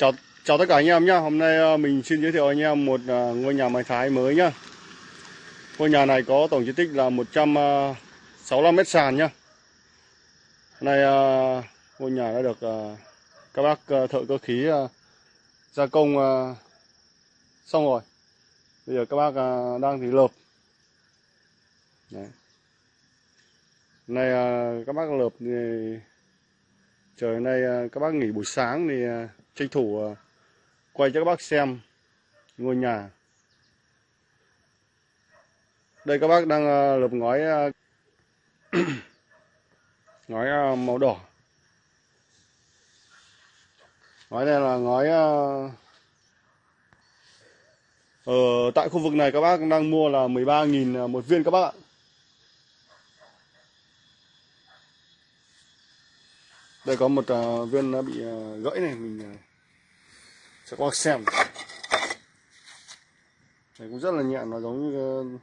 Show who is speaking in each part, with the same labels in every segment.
Speaker 1: Chào chào tất cả anh em nhé. Hôm nay ờ, mình xin giới thiệu anh em một ờ, ngôi nhà mái Thái mới nhá. Ngôi nhà này có tổng diện tích là 165 ờ, mét sàn nhá. Hôm nay ngôi nhà đã được các bác thợ cơ khí gia công xong rồi. Bây giờ các bác đang thì lợp. Đấy. Hôm nay các bác lợp thì trời hôm nay các bác nghỉ buổi sáng thì tranh thủ ờ, quay cho các bác xem ngôi nhà. Đây các bác đang ờ, lợp ngói ờ, ngói màu đỏ. Ngói này là ngói ở tại khu vực này các bác đang mua là 13.000 một viên các bác ạ. Đây có một uh, viên đã bị uh, gãy này mình uh, sẽ các xem. Này cũng rất là nhẹ nó giống như uh,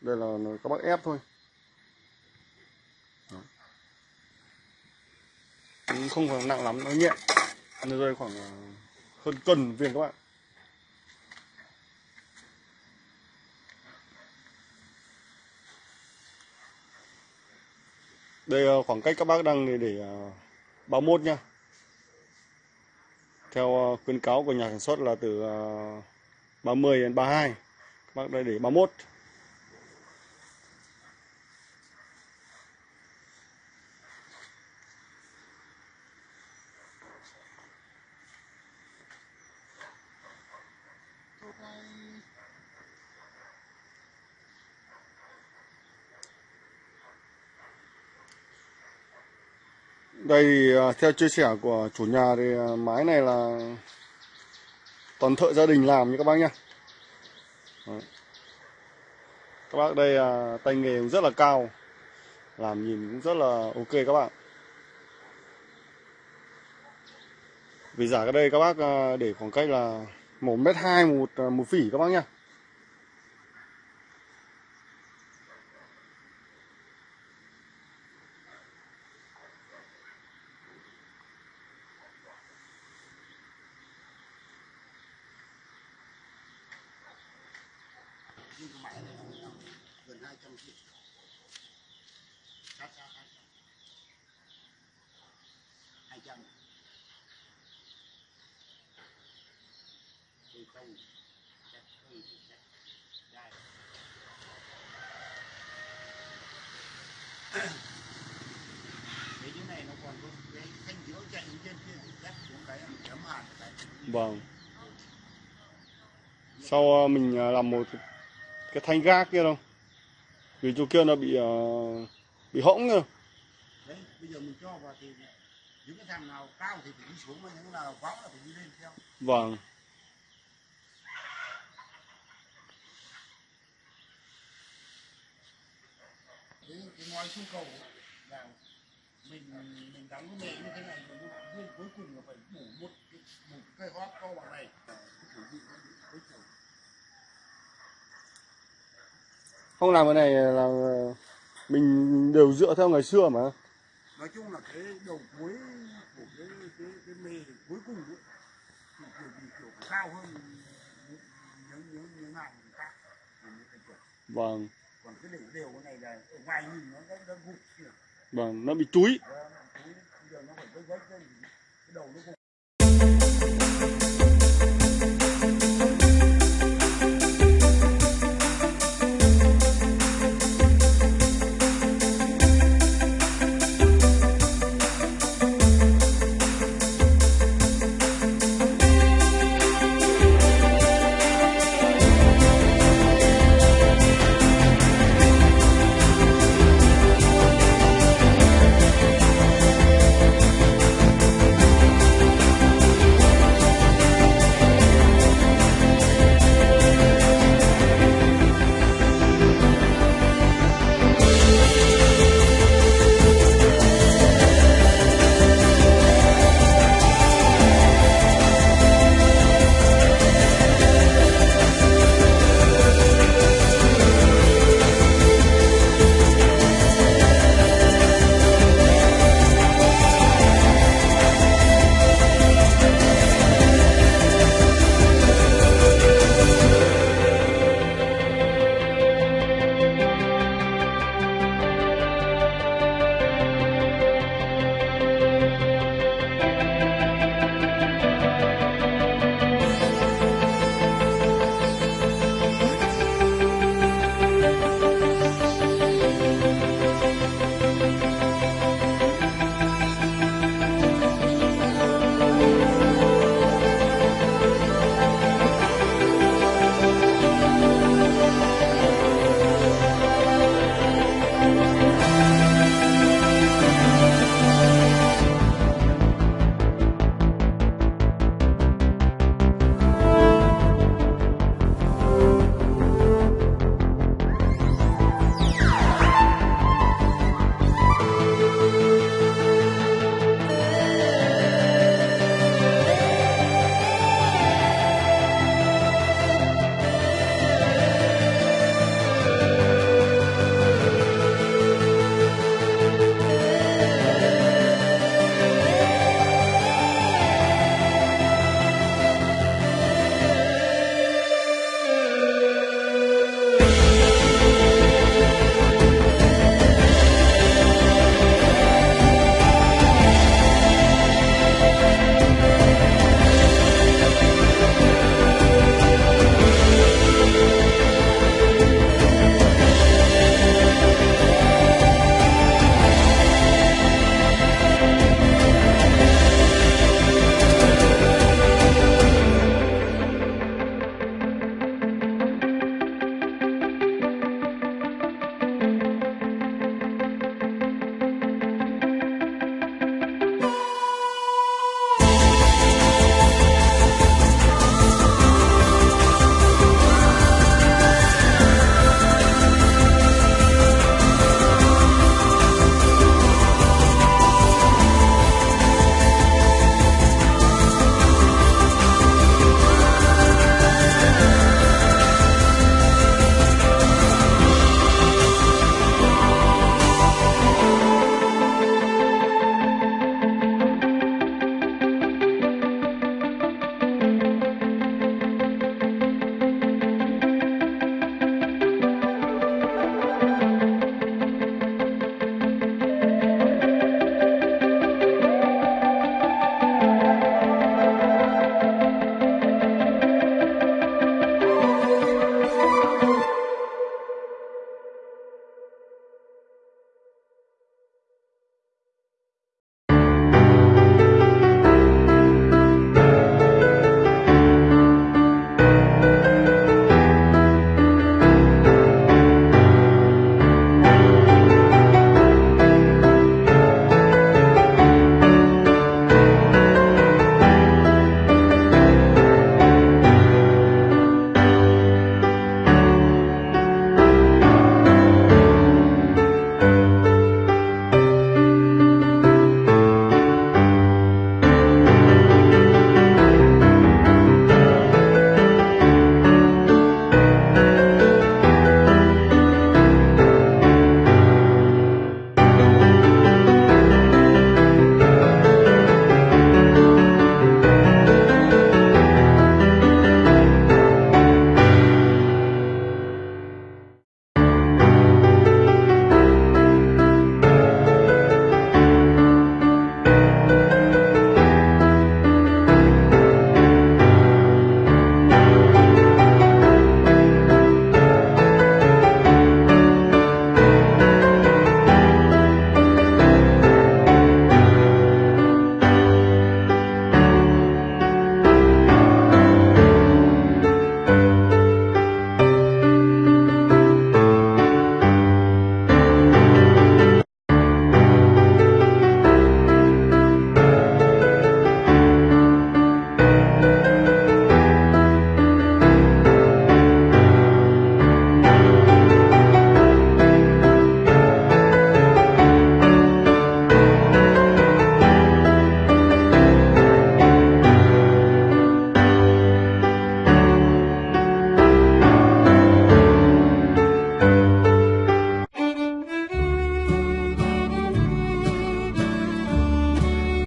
Speaker 1: đây là nó các bác ép thôi. Đó. cũng không phải nặng lắm nó nhẹ. Nó rơi khoảng uh, hơn cân viên các bạn. Đây ờ, khoảng cách các bác đang để, để ờ, 31 nhá. Theo ờ, khuyến cáo của nhà sản xuất là từ 30 đến 32 các bác đây để 31 đây thì theo chia sẻ của chủ nhà thì à, mái này là toàn thợ gia đình làm như các bác nhá. Đấy. các bác đây à, tay nghề cũng rất là cao, làm nhìn cũng rất là ok các bạn. Vì giả cái đây các bác để khoảng cách là một mét hai, một một phỉ các bác nhá.
Speaker 2: Hai 200 triệu sát sát hai 200 thì không chắc không thì chắc đây cái cái này nó còn có cái thanh giữa chạy lên trên kia thì chắc xuống cái chấm hạt cái
Speaker 1: vâng. Sau ờ, mình ờ, làm một cái thanh gác kia đâu vì chỗ kia nó bị ờ, bị hõng nữa
Speaker 2: đấy bây giờ mình cho vào thì những cái thằng nào cao thì phải đi xuống mà những nào vắng là phải đi lên theo.
Speaker 1: Vâng.
Speaker 2: Cái cái ngói xuống cầu là mình mình đóng cái nệm như thế này rồi nhưng cuối cùng là phải bổ một cái, một cái cây hót to bằng này cái kiểu gì cũng bị cuối cùng
Speaker 1: không làm cái này là mình đều dựa theo ngày xưa mà.
Speaker 2: Nói chung là cái đầu cuối của cái cái cái mê thì cuối cùng ấy, thì kiểu gì kiểu cao hơn những những những hàng khác.
Speaker 1: Vâng.
Speaker 2: Còn cái để đều cái này là ở ngoài nhìn nó nó nó gục kìa.
Speaker 1: Vâng nó bị chúi
Speaker 2: Đó, nó nó phải vết vết cái đầu nó gục